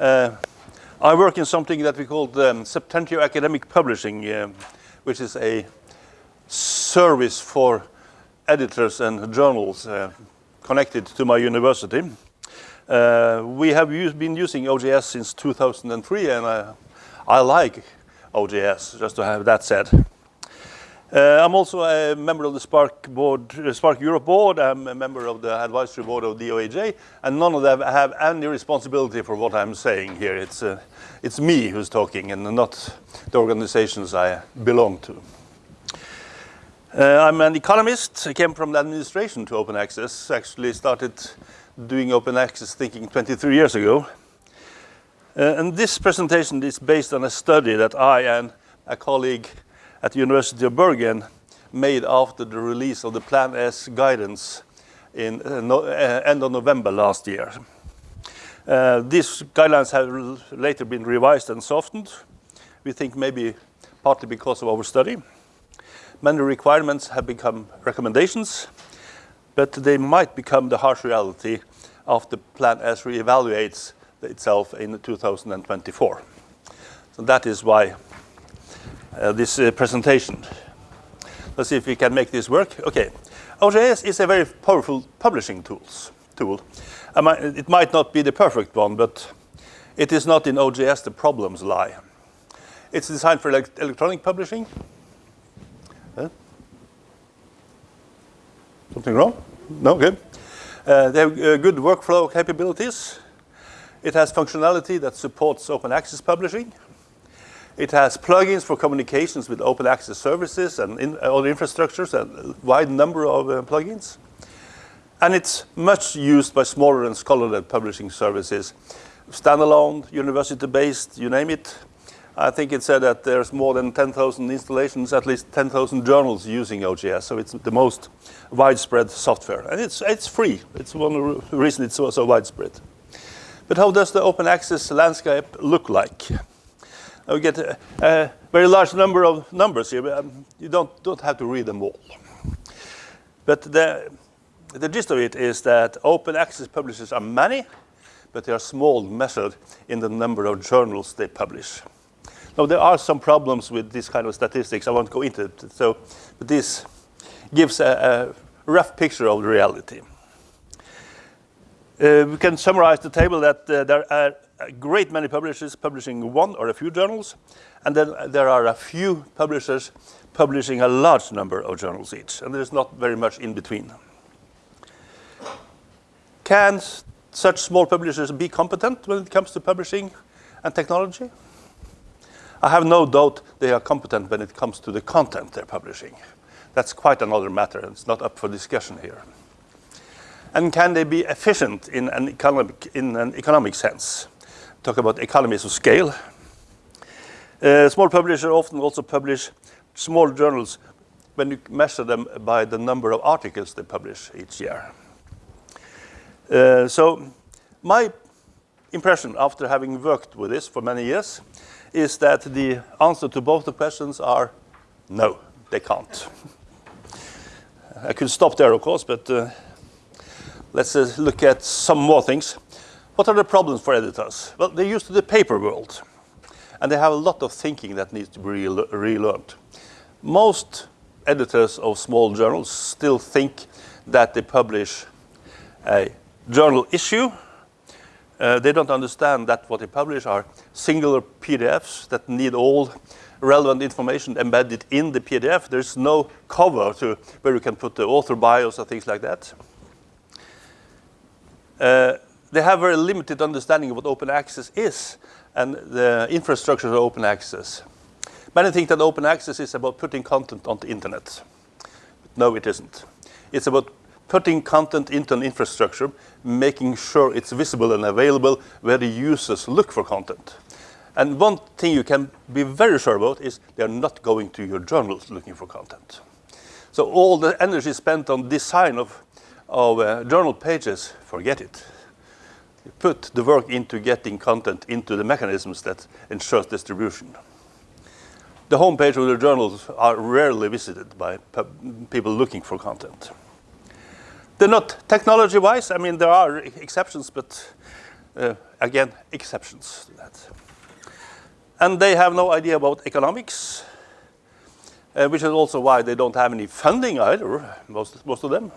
Uh, I work in something that we call um, Septentrio Academic Publishing, uh, which is a service for editors and journals uh, connected to my university. Uh, we have used, been using OJS since 2003 and I, I like OJS, just to have that said. Uh, I'm also a member of the SPARC board, uh, SPARC Europe board. I'm a member of the advisory board of DOAJ, and none of them have any responsibility for what I'm saying here. It's, uh, it's me who's talking and not the organizations I belong to. Uh, I'm an economist. I came from the administration to open access. Actually started doing open access thinking 23 years ago. Uh, and this presentation is based on a study that I and a colleague at the University of Bergen made after the release of the Plan S guidance in uh, no, uh, end of November last year. Uh, these guidelines have later been revised and softened. We think maybe partly because of our study. Many requirements have become recommendations, but they might become the harsh reality after Plan S re-evaluates itself in 2024. So that is why uh, this uh, presentation. Let's see if we can make this work. Okay, OJS is a very powerful publishing tools, tool. It might not be the perfect one, but it is not in OJS the problems lie. It's designed for electronic publishing. Huh? Something wrong? No, good. Uh, they have uh, good workflow capabilities. It has functionality that supports open access publishing. It has plugins for communications with open access services and in, other infrastructures, a wide number of uh, plugins. And it's much used by smaller and scholar-led publishing services, standalone, university-based, you name it. I think it said that there's more than 10,000 installations, at least 10,000 journals using OJS, so it's the most widespread software. And it's, it's free. It's one reason it's so, so widespread. But how does the open access landscape look like? We get a, a, very large number of numbers here, but um, you don't, don't have to read them all. But the, the gist of it is that open access publishers are many, but they are small measured in the number of journals they publish. Now, there are some problems with this kind of statistics. I won't go into it. So, but this gives a, a rough picture of the reality. Uh, we can summarize the table that uh, there are a great many publishers publishing one or a few journals, and then there are a few publishers publishing a large number of journals each, and there's not very much in between. Can such small publishers be competent when it comes to publishing and technology? I have no doubt they are competent when it comes to the content they're publishing. That's quite another matter. and It's not up for discussion here. And can they be efficient in an economic, in an economic sense? Talk about economies of scale. Uh, small publishers often also publish small journals when you measure them by the number of articles they publish each year. Uh, so my impression after having worked with this for many years is that the answer to both the questions are no, they can't. I could stop there, of course, but uh, let's uh, look at some more things. What are the problems for editors? Well, they're used to the paper world, and they have a lot of thinking that needs to be relearned. Most editors of small journals still think that they publish a journal issue. Uh, they don't understand that what they publish are singular PDFs that need all relevant information embedded in the PDF. There's no cover to where you can put the author bios or things like that. Uh, they have very limited understanding of what open access is and the infrastructure of open access. Many think that open access is about putting content on the internet. But no, it isn't. It's about putting content into an infrastructure, making sure it's visible and available where the users look for content. And one thing you can be very sure about is they're not going to your journals looking for content. So all the energy spent on design of, of uh, journal pages, forget it put the work into getting content into the mechanisms that ensures distribution. The homepage of the journals are rarely visited by people looking for content. They're not technology-wise. I mean, there are exceptions, but uh, again, exceptions to that. And they have no idea about economics, uh, which is also why they don't have any funding either, most, most of them.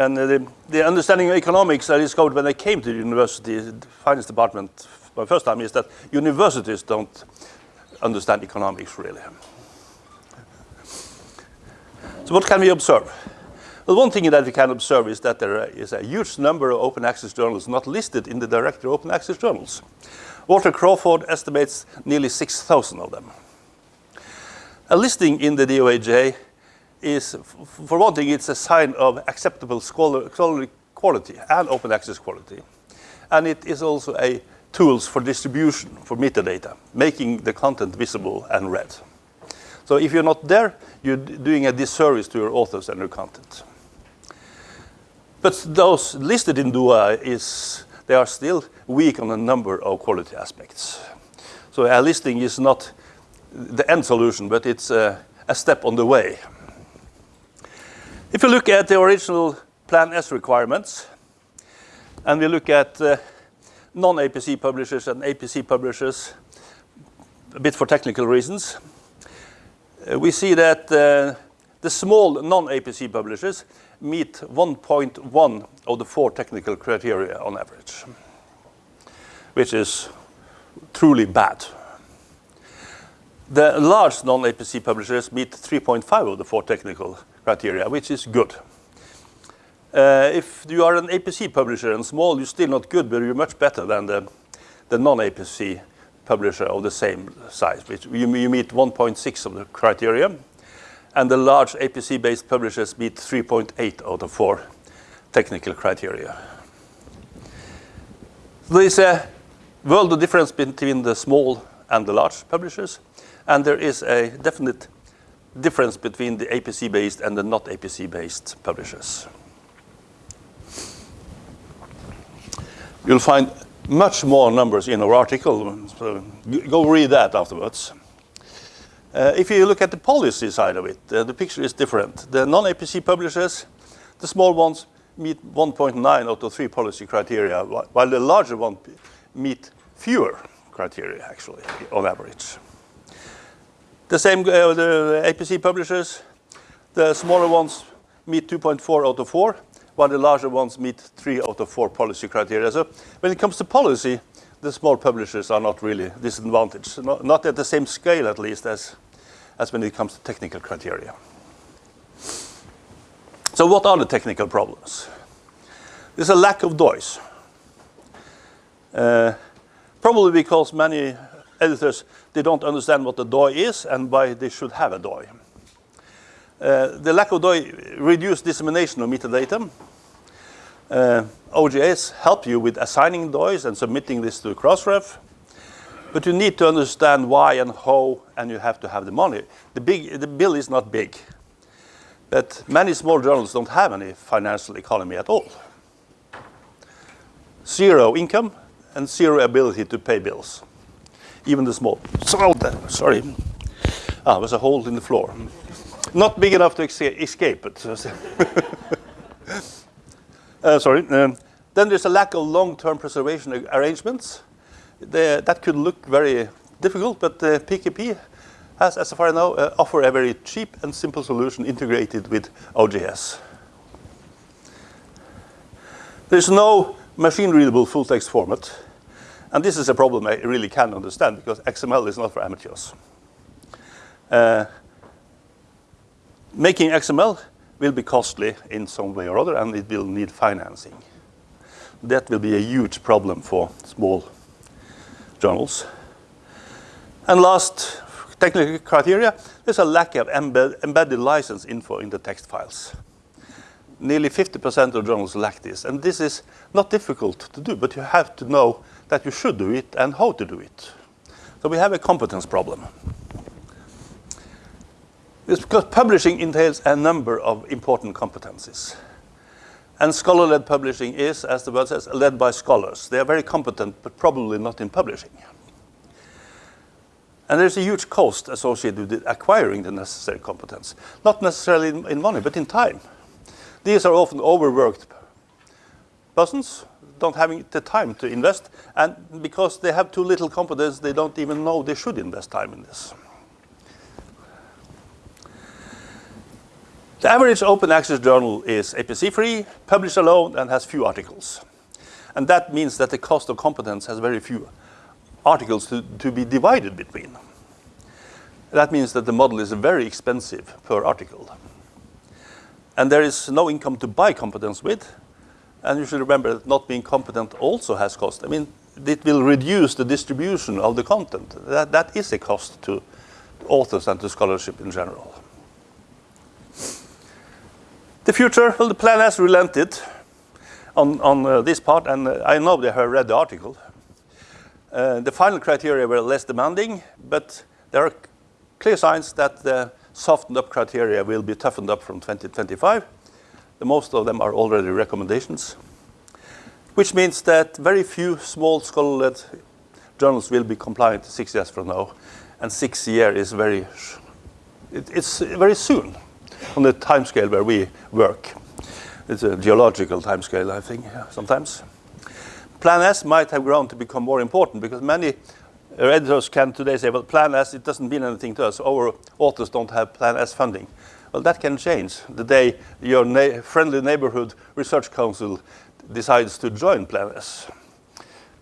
And the, the, understanding of economics I discovered when I came to the university, the finance department, my first time, is that universities don't understand economics really. So what can we observe? Well, one thing that we can observe is that there is a huge number of open access journals not listed in the directory of open access journals. Walter Crawford estimates nearly 6,000 of them. A listing in the DOAJ is, for one thing, it's a sign of acceptable scholarly quality and open access quality. And it is also a tools for distribution for metadata, making the content visible and read. So if you're not there, you're doing a disservice to your authors and your content. But those listed in DOA is, they are still weak on a number of quality aspects. So a listing is not the end solution, but it's a, a step on the way. If you look at the original Plan S requirements, and we look at uh, non-APC publishers and APC publishers, a bit for technical reasons, uh, we see that uh, the small non-APC publishers meet 1.1 of the four technical criteria on average, which is truly bad. The large non-APC publishers meet 3.5 of the four technical criteria, which is good. Uh, if you are an APC publisher and small, you're still not good, but you're much better than the, the non-APC publisher of the same size. Which you, you meet 1.6 of the criteria and the large APC-based publishers meet 3.8 out of 4 technical criteria. There is a world of difference between the small and the large publishers, and there is a definite difference between the APC-based and the not APC-based publishers. You'll find much more numbers in our article, so go read that afterwards. Uh, if you look at the policy side of it, uh, the picture is different. The non-APC publishers, the small ones meet 1.9 out of 3 policy criteria, while the larger ones meet fewer criteria, actually, on average. The same, uh, the APC publishers, the smaller ones meet 2.4 out of 4, while the larger ones meet 3 out of 4 policy criteria. So when it comes to policy, the small publishers are not really disadvantaged, not, not at the same scale at least as, as when it comes to technical criteria. So what are the technical problems? There's a lack of DOIs. Uh, probably because many editors, they don't understand what the DOI is and why they should have a DOI. Uh, the lack of DOI reduces dissemination of metadata, uh, OJS help you with assigning DOIs and submitting this to Crossref. But you need to understand why and how, and you have to have the money. The, big, the bill is not big. But many small journals don't have any financial economy at all. Zero income and zero ability to pay bills. Even the small. Sorry. Ah, there's a hole in the floor. Not big enough to escape it. Uh, sorry. Um, then there's a lack of long-term preservation arrangements. The, that could look very difficult, but uh, PKP has, as far as I know, uh, offer a very cheap and simple solution integrated with OJS. There's no machine-readable full-text format. And this is a problem I really can understand because XML is not for amateurs. Uh, making XML will be costly in some way or other, and it will need financing. That will be a huge problem for small journals. And last, technical criteria, there's a lack of embed embedded license info in the text files. Nearly 50% of journals lack this, and this is not difficult to do, but you have to know that you should do it and how to do it. So we have a competence problem. It's because publishing entails a number of important competencies. And scholar-led publishing is, as the word says, led by scholars. They are very competent, but probably not in publishing. And there's a huge cost associated with acquiring the necessary competence. Not necessarily in, in money, but in time. These are often overworked persons. Don't having the time to invest, and because they have too little competence, they don't even know they should invest time in this. The average open access journal is APC-free, published alone, and has few articles. And that means that the cost of competence has very few articles to, to be divided between. That means that the model is very expensive per article. And there is no income to buy competence with. And you should remember that not being competent also has cost. I mean, it will reduce the distribution of the content. That, that is a cost to authors and to scholarship in general. The future, well, the plan has relented on, on uh, this part, and uh, I know they have read the article. Uh, the final criteria were less demanding, but there are clear signs that the softened up criteria will be toughened up from 2025. Most of them are already recommendations, which means that very few small scholar-led journals will be compliant six years from now, and six years is very, it, it's very soon on the time scale where we work. It's a geological time scale, I think, sometimes. Plan S might have grown to become more important because many editors can today say, well, Plan S, it doesn't mean anything to us. Our authors don't have Plan S funding. Well, that can change the day your na friendly neighborhood research council decides to join Plan S.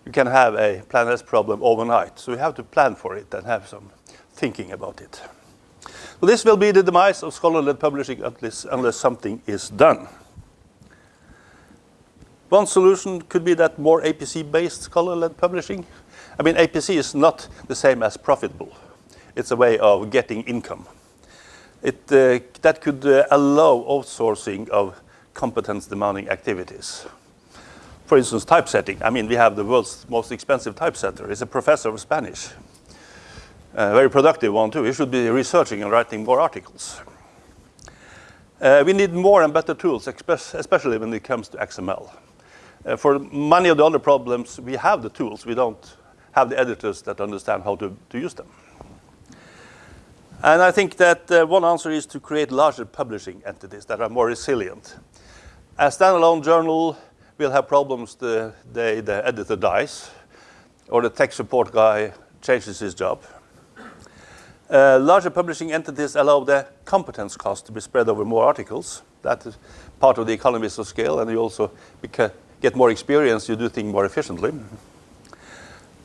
You can have a Plan S problem overnight, so you have to plan for it and have some thinking about it. So this will be the demise of scholar-led publishing unless, unless something is done. One solution could be that more APC-based scholar-led publishing. I mean, APC is not the same as profitable. It's a way of getting income. It, uh, that could uh, allow outsourcing of competence-demanding activities. For instance, typesetting. I mean, we have the world's most expensive typesetter. He's a professor of Spanish a very productive one too. We should be researching and writing more articles. Uh, we need more and better tools, especially when it comes to XML. Uh, for many of the other problems, we have the tools. We don't have the editors that understand how to, to use them. And I think that uh, one answer is to create larger publishing entities that are more resilient. A standalone journal will have problems the day the editor dies or the tech support guy changes his job. Uh, larger publishing entities allow the competence cost to be spread over more articles. That is part of the economies of scale, and you also get more experience, you do things more efficiently.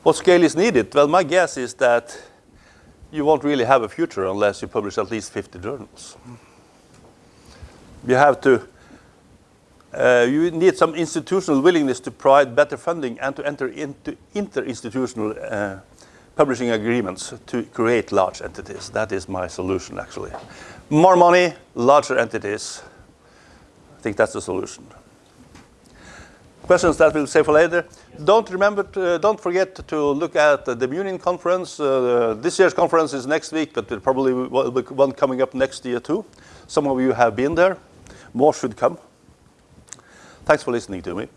What scale is needed? Well, my guess is that you won't really have a future unless you publish at least 50 journals. You have to, uh, you need some institutional willingness to provide better funding and to enter into inter-institutional uh, publishing agreements to create large entities. That is my solution, actually. More money, larger entities. I think that's the solution. Questions that we'll save for later. Don't remember, to, uh, don't forget to look at the Munin conference. Uh, this year's conference is next week, but there probably will be one coming up next year too. Some of you have been there. More should come. Thanks for listening to me.